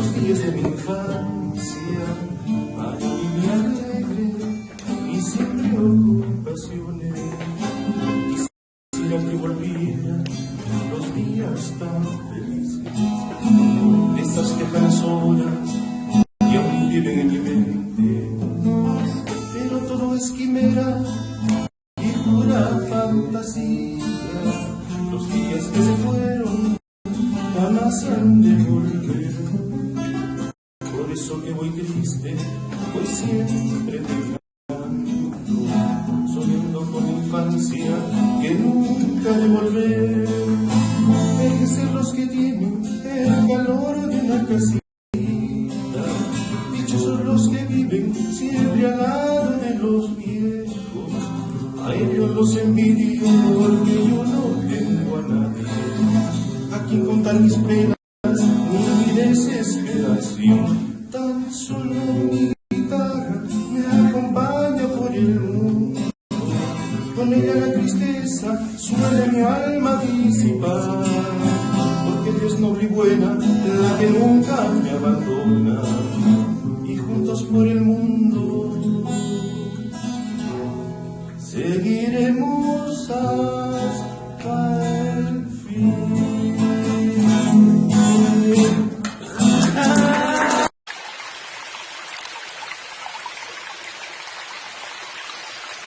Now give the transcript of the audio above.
los días de mi infancia, para vivir alegre y sin preocupaciones. Quisiera que volvieran los días tan felices, esas lejanas horas que aún viven en mi mente. Pero todo es quimera y pura fantasía. Los días que se fueron jamás han de volver. Que voy triste, voy siempre dejando, soñando con infancia que nunca de volver. Los que tienen el calor de una casita. Dichosos los que viven siempre al lado de los viejos. A ellos los envidio porque yo no tengo a nadie a quien contar mis penas solo mi guitarra me acompaña por el mundo. Con ella la tristeza suele mi alma disipar. Porque Dios noble y buena, la que nunca me abandona. Y juntos por el mundo seguiremos